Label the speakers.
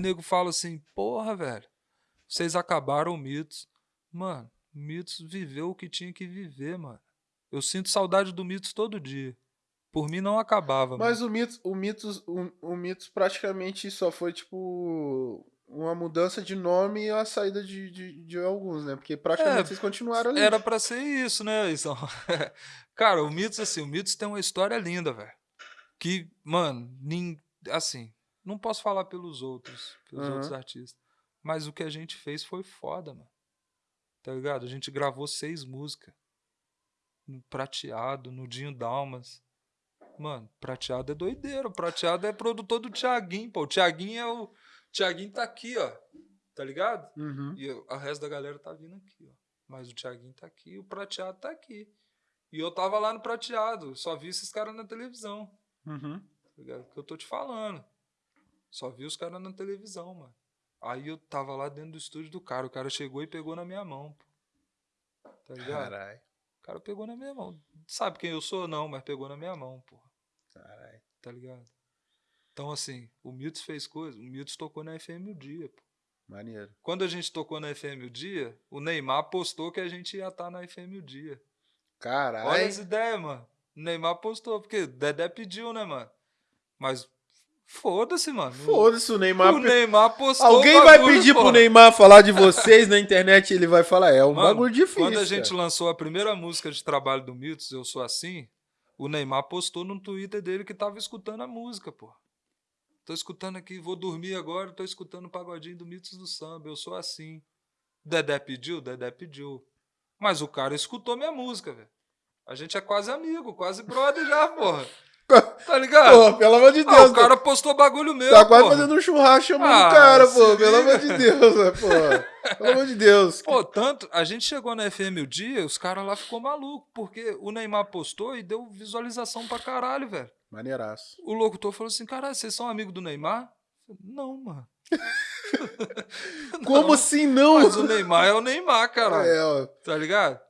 Speaker 1: nego fala assim, porra, velho, vocês acabaram o Mitos. Mano, o Mitos viveu o que tinha que viver, mano. Eu sinto saudade do Mitos todo dia. Por mim não acabava.
Speaker 2: Mas
Speaker 1: mano.
Speaker 2: o Mitos, o Mitos, o, o Mitos praticamente só foi, tipo, uma mudança de nome e a saída de, de, de alguns, né? Porque praticamente
Speaker 1: É,
Speaker 2: vocês continuaram ali.
Speaker 1: Era pra ser isso, né? Então, cara, o Mitos, assim, o Mitos tem uma história linda, velho. Que, mano, nin... assim, não posso falar pelos outros, pelos
Speaker 2: Aham.
Speaker 1: outros artistas. Mas o que a gente fez foi foda, mano. Tá ligado? A gente gravou seis músicas. No Prateado, no Dinho Dalmas. Mano, Prateado é doideira. O Prateado é produtor do Thiaguinho, pô. O Thiaguinho é o. Thiaguinho tá aqui, ó. Tá ligado?
Speaker 2: Uhum.
Speaker 1: E o resto da galera tá vindo aqui, ó. Mas o Thiaguinho tá aqui, o Prateado tá aqui. E eu tava lá no Prateado, só vi esses caras na televisão,
Speaker 2: Uhum.
Speaker 1: tá ligado? Que eu tô te falando. Só vi os caras na televisão, mano. Aí eu tava lá dentro do estúdio do cara, o cara chegou e pegou na minha mão, pô. Tá ligado?
Speaker 2: Caralho.
Speaker 1: O cara pegou na minha mão. Sabe quem eu sou? Não, mas pegou na minha mão, pô.
Speaker 2: Caralho.
Speaker 1: Tá ligado? Então, assim, o Milton fez coisa. O Milton tocou na FM o dia, pô.
Speaker 2: Maneiro.
Speaker 1: Quando a gente tocou na FM o dia, o Neymar postou que a gente ia estar na FM o dia. Olha
Speaker 2: Caralho.
Speaker 1: as ideias, mano. O Neymar postou, porque Dedé pediu, né, mano? Mas foda-se, mano.
Speaker 2: Foda-se o Neymar.
Speaker 1: O Neymar postou.
Speaker 2: Alguém
Speaker 1: o
Speaker 2: vai
Speaker 1: bagulho,
Speaker 2: pedir pro. Neymar falar de vocês na internet e ele vai falar, é um
Speaker 1: Mano,
Speaker 2: bagulho difícil.
Speaker 1: Quando a gente
Speaker 2: cara.
Speaker 1: lançou a primeira música de trabalho do Mitos, Eu Sou Assim, o Neymar postou no Twitter dele que tava escutando a música, pô. Tô escutando aqui, vou dormir agora, tô escutando o pagodinho do Mitos do Samba, Eu Sou Assim. Dedé pediu? Dedé pediu. Mas o cara escutou minha música, velho. A gente é quase amigo, quase brother já, porra. Tá ligado?
Speaker 2: Pô, pelo amor de
Speaker 1: Ah,
Speaker 2: Deus,
Speaker 1: o cara postou bagulho meu,
Speaker 2: tá quase
Speaker 1: porra.
Speaker 2: fazendo um churrasco chamando
Speaker 1: Ah,
Speaker 2: o cara, pô. Pelo amor de Deus, né, pô. Pelo amor de Deus.
Speaker 1: Pô, tanto, a gente chegou na FM o dia, os caras lá ficou maluco, porque o Neymar postou e deu visualização pra caralho, velho.
Speaker 2: Maneiraço.
Speaker 1: O locutor falou assim, caralho, vocês são amigos do Neymar? Falei, Não, mano.
Speaker 2: Como
Speaker 1: Não,
Speaker 2: assim não?
Speaker 1: Mas o Neymar é o Neymar, caralho.
Speaker 2: É, ó.
Speaker 1: Tá ligado?